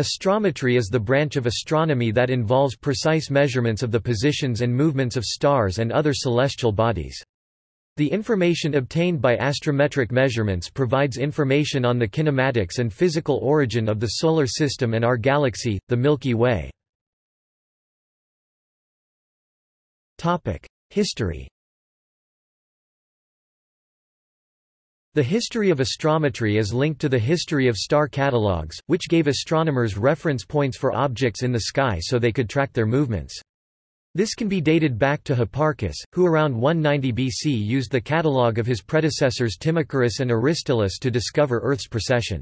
Astrometry is the branch of astronomy that involves precise measurements of the positions and movements of stars and other celestial bodies. The information obtained by astrometric measurements provides information on the kinematics and physical origin of the Solar System and our galaxy, the Milky Way. History The history of astrometry is linked to the history of star catalogues, which gave astronomers reference points for objects in the sky so they could track their movements. This can be dated back to Hipparchus, who around 190 BC used the catalogue of his predecessors Timacharis and Aristillus to discover Earth's precession.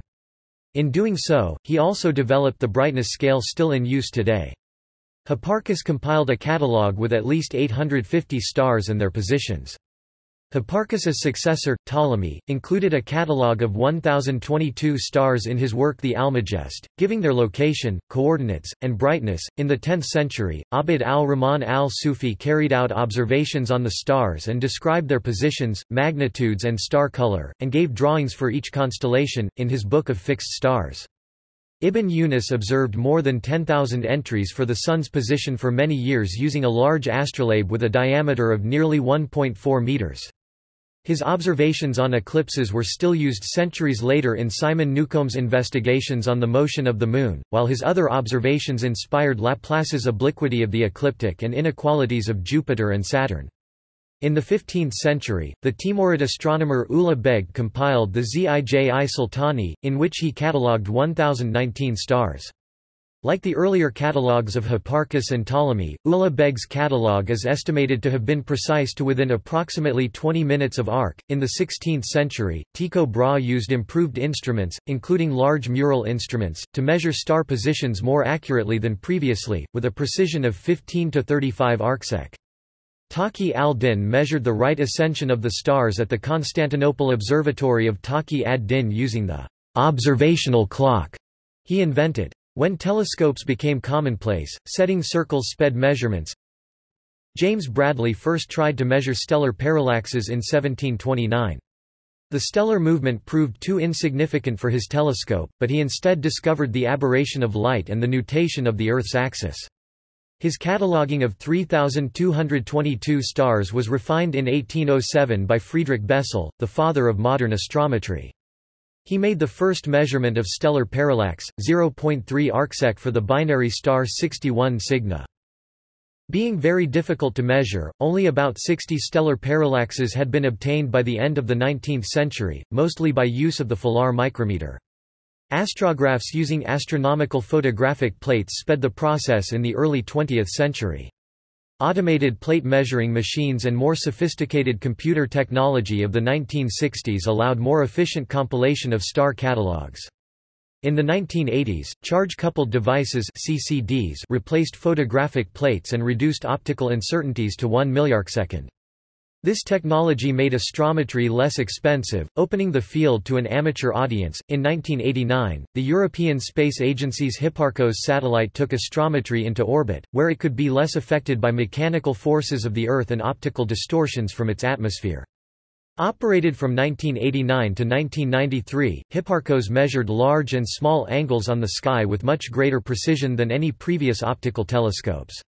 In doing so, he also developed the brightness scale still in use today. Hipparchus compiled a catalogue with at least 850 stars and their positions. Hipparchus's successor, Ptolemy, included a catalogue of 1,022 stars in his work The Almagest, giving their location, coordinates, and brightness. In the 10th century, Abd al-Rahman al-Sufi carried out observations on the stars and described their positions, magnitudes and star color, and gave drawings for each constellation, in his Book of Fixed Stars. Ibn Yunus observed more than 10,000 entries for the Sun's position for many years using a large astrolabe with a diameter of nearly 1.4 meters. His observations on eclipses were still used centuries later in Simon Newcomb's investigations on the motion of the Moon, while his other observations inspired Laplace's obliquity of the ecliptic and inequalities of Jupiter and Saturn. In the 15th century, the Timurid astronomer Ulugh Beg compiled the Zij-i Sultani, in which he catalogued 1019 stars. Like the earlier catalogues of Hipparchus and Ptolemy, Ulugh Beg's catalogue is estimated to have been precise to within approximately 20 minutes of arc. In the 16th century, Tycho Brahe used improved instruments, including large mural instruments, to measure star positions more accurately than previously, with a precision of 15 to 35 arcsec. Taki al-Din measured the right ascension of the stars at the Constantinople Observatory of Taki ad-Din using the observational clock he invented. When telescopes became commonplace, setting circles sped measurements. James Bradley first tried to measure stellar parallaxes in 1729. The stellar movement proved too insignificant for his telescope, but he instead discovered the aberration of light and the nutation of the Earth's axis. His cataloguing of 3,222 stars was refined in 1807 by Friedrich Bessel, the father of modern astrometry. He made the first measurement of stellar parallax, 0.3 arcsec for the binary star 61 Cygni. Being very difficult to measure, only about 60 stellar parallaxes had been obtained by the end of the 19th century, mostly by use of the Filar micrometer. Astrographs using astronomical photographic plates sped the process in the early 20th century. Automated plate measuring machines and more sophisticated computer technology of the 1960s allowed more efficient compilation of star catalogues. In the 1980s, charge-coupled devices CCDs replaced photographic plates and reduced optical uncertainties to 1 milliarcsecond. This technology made astrometry less expensive, opening the field to an amateur audience. In 1989, the European Space Agency's Hipparcos satellite took astrometry into orbit, where it could be less affected by mechanical forces of the Earth and optical distortions from its atmosphere. Operated from 1989 to 1993, Hipparcos measured large and small angles on the sky with much greater precision than any previous optical telescopes.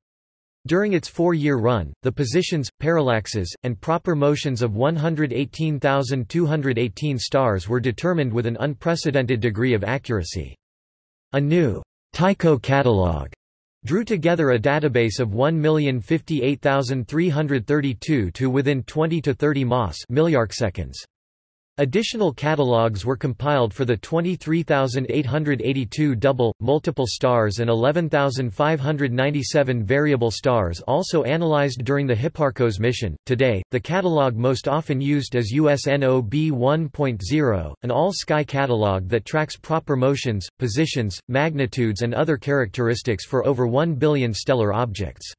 During its four-year run, the positions, parallaxes, and proper motions of 118,218 stars were determined with an unprecedented degree of accuracy. A new Tycho catalog drew together a database of 1,058,332 to within 20 to 30 mas milliarcseconds. Additional catalogues were compiled for the 23,882 double, multiple stars and 11,597 variable stars also analyzed during the Hipparcos mission. Today, the catalog most often used is USNOB 1.0, an all-sky catalog that tracks proper motions, positions, magnitudes and other characteristics for over 1 billion stellar objects.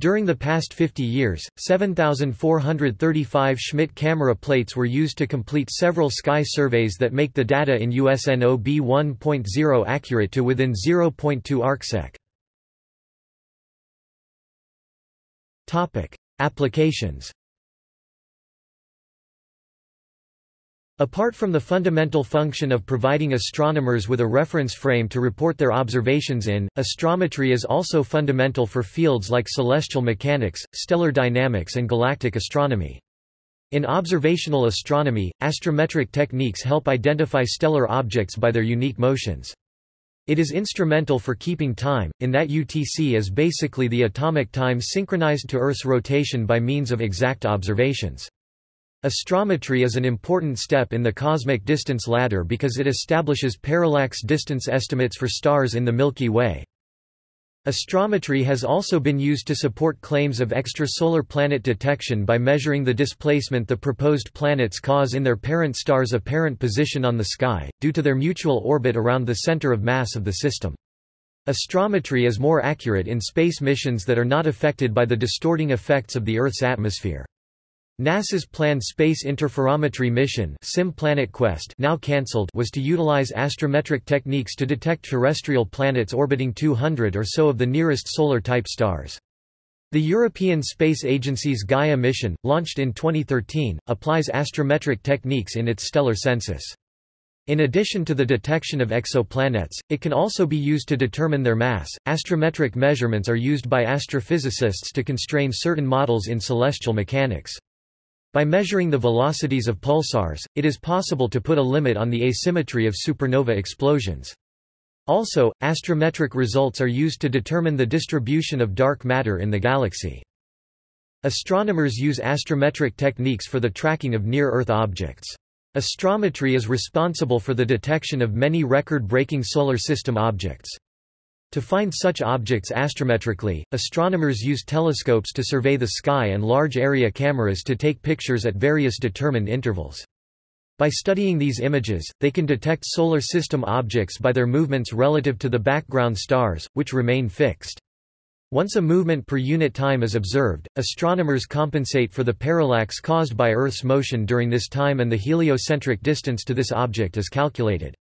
During the past 50 years, 7,435 Schmidt camera plates were used to complete several sky surveys that make the data in USNO B1.0 accurate to within 0.2 arcsec. Topic: Applications. Apart from the fundamental function of providing astronomers with a reference frame to report their observations in, astrometry is also fundamental for fields like celestial mechanics, stellar dynamics and galactic astronomy. In observational astronomy, astrometric techniques help identify stellar objects by their unique motions. It is instrumental for keeping time, in that UTC is basically the atomic time synchronized to Earth's rotation by means of exact observations. Astrometry is an important step in the cosmic distance ladder because it establishes parallax distance estimates for stars in the Milky Way. Astrometry has also been used to support claims of extrasolar planet detection by measuring the displacement the proposed planets cause in their parent star's apparent position on the sky, due to their mutual orbit around the center of mass of the system. Astrometry is more accurate in space missions that are not affected by the distorting effects of the Earth's atmosphere. NASA's planned Space Interferometry mission SIM Planet Quest now cancelled was to utilize astrometric techniques to detect terrestrial planets orbiting 200 or so of the nearest solar-type stars. The European Space Agency's Gaia mission, launched in 2013, applies astrometric techniques in its stellar census. In addition to the detection of exoplanets, it can also be used to determine their mass. Astrometric measurements are used by astrophysicists to constrain certain models in celestial mechanics. By measuring the velocities of pulsars, it is possible to put a limit on the asymmetry of supernova explosions. Also, astrometric results are used to determine the distribution of dark matter in the galaxy. Astronomers use astrometric techniques for the tracking of near-Earth objects. Astrometry is responsible for the detection of many record-breaking solar system objects. To find such objects astrometrically, astronomers use telescopes to survey the sky and large-area cameras to take pictures at various determined intervals. By studying these images, they can detect solar system objects by their movements relative to the background stars, which remain fixed. Once a movement per unit time is observed, astronomers compensate for the parallax caused by Earth's motion during this time and the heliocentric distance to this object is calculated.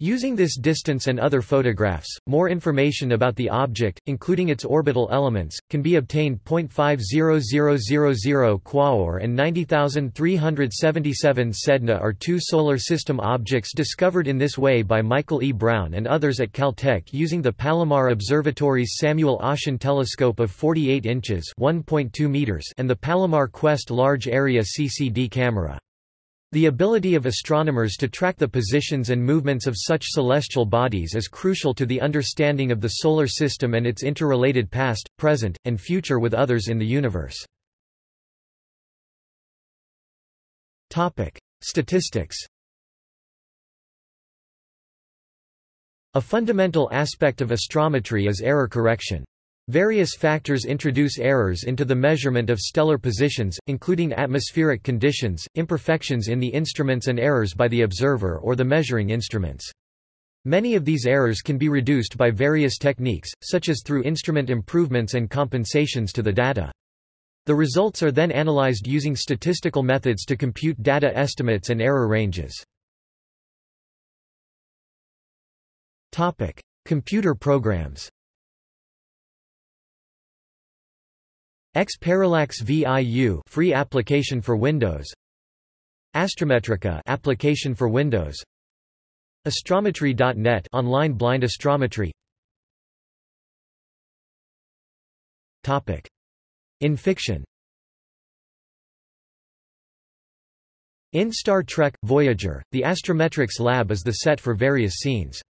Using this distance and other photographs, more information about the object, including its orbital elements, can be obtained. 0.50000 Quaoar and 90377 Sedna are two solar system objects discovered in this way by Michael E. Brown and others at Caltech using the Palomar Observatory's Samuel Oschin telescope of 48 inches (1.2 meters) and the Palomar Quest Large Area CCD camera. The ability of astronomers to track the positions and movements of such celestial bodies is crucial to the understanding of the Solar System and its interrelated past, present, and future with others in the universe. Statistics A fundamental aspect of astrometry is error correction. Various factors introduce errors into the measurement of stellar positions, including atmospheric conditions, imperfections in the instruments and errors by the observer or the measuring instruments. Many of these errors can be reduced by various techniques, such as through instrument improvements and compensations to the data. The results are then analyzed using statistical methods to compute data estimates and error ranges. Computer programs X-Parallax VIU free application for Windows. Astrometrica application for Windows. Astrometry.net online blind astrometry. Topic. In fiction. In Star Trek Voyager, the Astrometrics lab is the set for various scenes.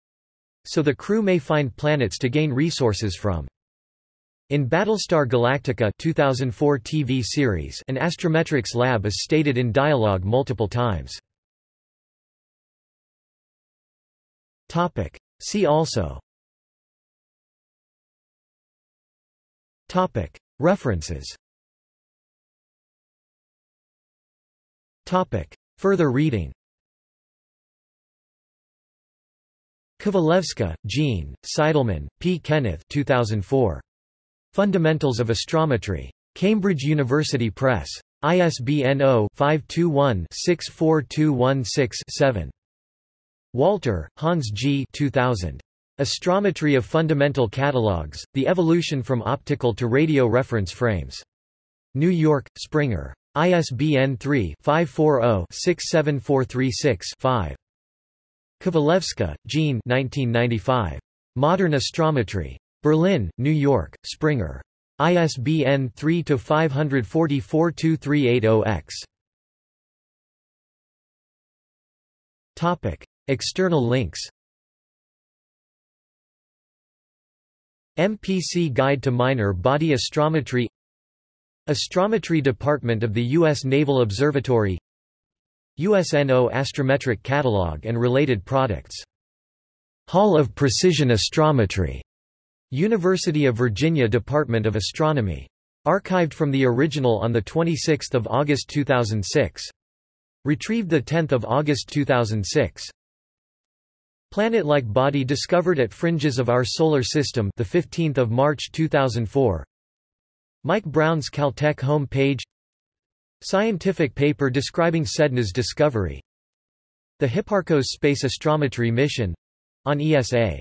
So the crew may find planets to gain resources from. In Battlestar Galactica 2004 TV series, an astrometrics lab is stated in dialogue multiple times. Topic. See also Topic. References Topic. Further reading Kovalevsky, Jean, Seidelmann, P. Kenneth 2004. Fundamentals of Astrometry. Cambridge University Press. ISBN 0-521-64216-7. Walter, Hans G. 2000. Astrometry of Fundamental Catalogs, The Evolution from Optical to Radio Reference Frames. New York, Springer. ISBN 3-540-67436-5. Kovalevsky, Jean 1995. Modern Astrometry. Berlin, New York, Springer. ISBN 3-544-2380-X. External links MPC Guide to Minor Body Astrometry Astrometry Department of the U.S. Naval Observatory USNO Astrometric Catalog and related products. Hall of Precision Astrometry. University of Virginia Department of Astronomy. Archived from the original on 26 August 2006. Retrieved 10 August 2006. Planet-like body discovered at fringes of our solar system the 15th of March 2004. Mike Brown's Caltech home page Scientific paper describing Sedna's discovery The Hipparcos Space Astrometry Mission on ESA